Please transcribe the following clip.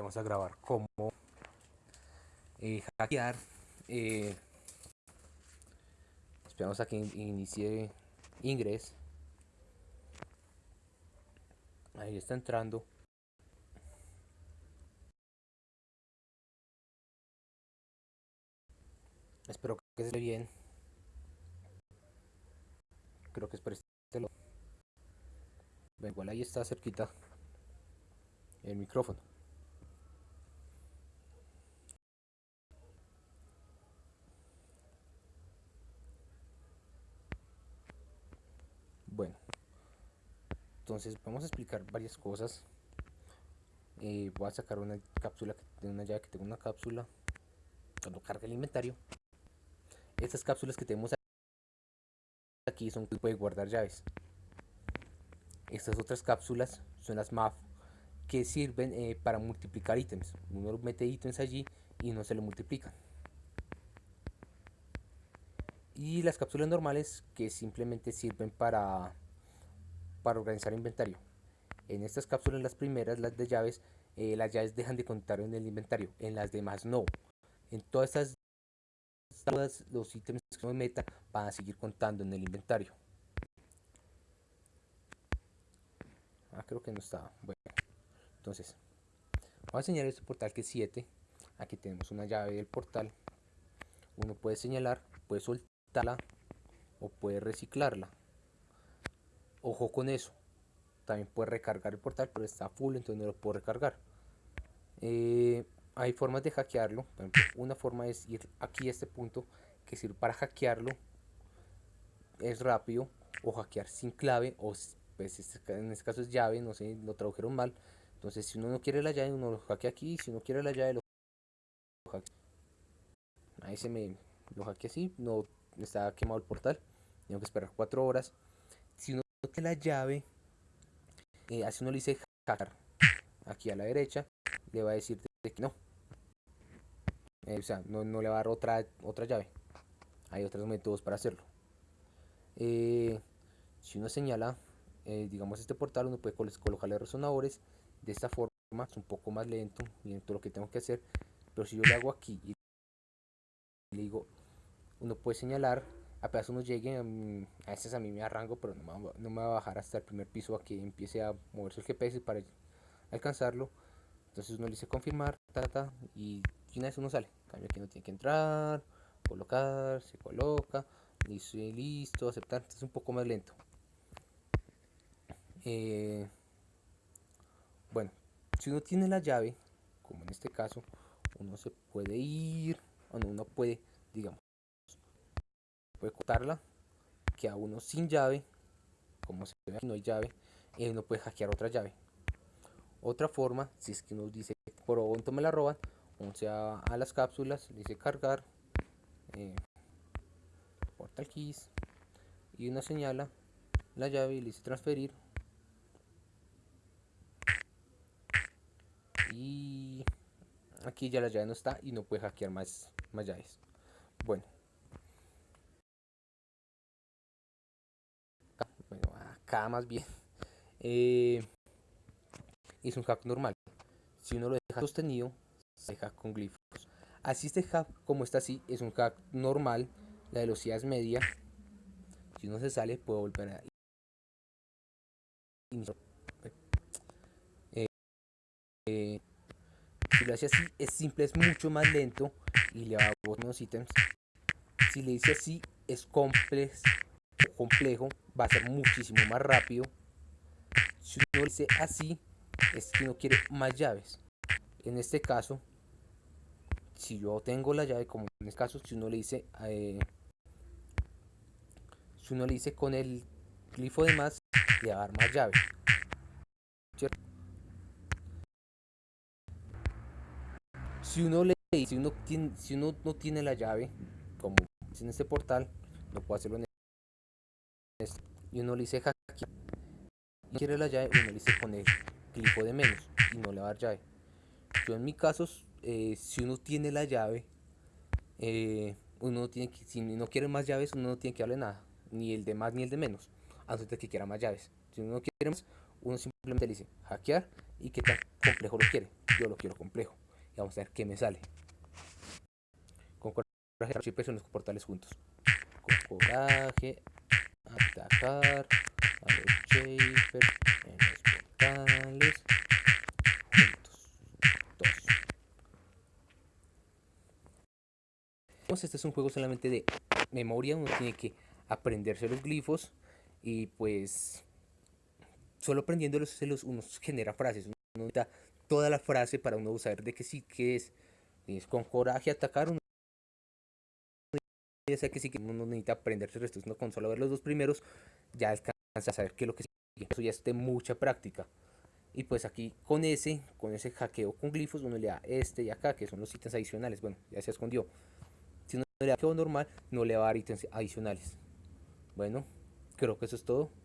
vamos a grabar cómo eh, hackear. Eh, esperamos a que inicie ingres. Ahí está entrando. Espero que esté bien. Creo que es por este igual ahí está cerquita el micrófono. Bueno, entonces vamos a explicar varias cosas. Eh, voy a sacar una cápsula, una llave que tengo una cápsula cuando carga el inventario. Estas cápsulas que tenemos aquí son que puede guardar llaves. Estas otras cápsulas son las MAF que sirven eh, para multiplicar ítems. Uno mete ítems allí y no se le multiplican. Y las cápsulas normales que simplemente sirven para, para organizar inventario. En estas cápsulas, las primeras, las de llaves, eh, las llaves dejan de contar en el inventario. En las demás no. En todas estas todos los ítems que uno meta van a seguir contando en el inventario. Ah, creo que no estaba. Bueno, entonces, vamos a señalar este portal que es 7. Aquí tenemos una llave del portal. Uno puede señalar, puede soltarla o puede reciclarla. Ojo con eso. También puede recargar el portal, pero está full, entonces no lo puedo recargar. Eh, hay formas de hackearlo. una forma es ir aquí a este punto que sirve para hackearlo. Es rápido o hackear sin clave o pues este en este caso es llave, no sé, lo tradujeron mal. Entonces, si uno no quiere la llave, uno lo hackea aquí. Si uno quiere la llave, lo hackea. Ahí se me lo hackea así, no está quemado el portal. Tengo que esperar cuatro horas. No tiene la llave, eh, uno le dice hacker aquí a la derecha, le va a decir que no. Eh, o sea, no, le va a dar otra, otra llave. Hay otros métodos para hacerlo. Eh, si uno señala eh, digamos este portal uno puede colocarle resonadores de esta forma es un poco más lento miren todo lo que tengo que hacer pero si yo le hago aquí y le digo uno puede señalar apenas uno llegue a veces a mí me arranco pero no me, va, a bajar hasta el primer piso a que empiece a moverse el GPS para alcanzarlo. Entonces uno le dice confirmar ta, y una vez uno sale. Cambio aquí no tiene que entrar colocar se coloca listo listo aceptar. Es un poco más lento. Eh, bueno, si uno tiene la llave, como en este caso, uno se puede ir, o uno puede, digamos, puede cortarla, que a uno sin llave, como se ve no hay llave, y uno puede hackear otra llave. Otra forma, si es que uno dice, por pronto me la roban, uno se va a las cápsulas, dice cargar, eh, portal keys, y uno señala la llave y le dice transferir y aquí ya la llave no está y no puede hackear más, más llaves bueno acá más bien eh, es un hack normal. Si uno lo deja sostenido se hack con glifos. Así este hack como está así es un hack normal la velocidad es media. Si uno se sale puede volver a eh, si lo hace así, es simple, es mucho más lento y le hago unos ítems. Si le dice así, es complejo, complejo, va a ser muchísimo más rápido. Si uno dice así, es que uno quiere más llaves. En este caso, si yo tengo la llave, como en este caso, si uno le dice, eh, si uno le dice con el glifo de más, le va a dar más llaves. si uno le si uno tiene, si uno no tiene la llave como en este portal no puede hacerlo en y uno le dice hackear y quiere la llave uno le dice poner clico de menos y no le va a dar llave yo en mi caso eh, si uno tiene la llave eh, uno tiene que si no quiere más llaves uno no tiene que darle nada ni el de más ni el de menos antes de que quiera más llaves si uno no quiere más uno simplemente le dice hackear y qué tan complejo lo quiere. Yo lo quiero complejo. Y vamos a ver qué me sale. Con coraje, y en los portales juntos. Con coraje, atacar a los Shaper en los portales juntos. Dos. Entonces este es un juego solamente de memoria, uno tiene que aprenderse los glifos y pues solo aprendiéndolos se uno genera frases, uno necesita toda la frase para uno saber de qué sí que es, es con coraje atacar, uno ya sé que sí que uno necesita aprenderse el resto, uno con solo ver los dos primeros ya alcanza a saber qué es lo que sigue, eso ya es de mucha práctica. Y pues aquí con ese, con ese hackeo con glifos, uno le da este y acá, que son los ítems adicionales. Bueno, ya se escondió. Si uno le da hackeo normal, no le va a dar ítems adicionales. Bueno, creo que eso es todo.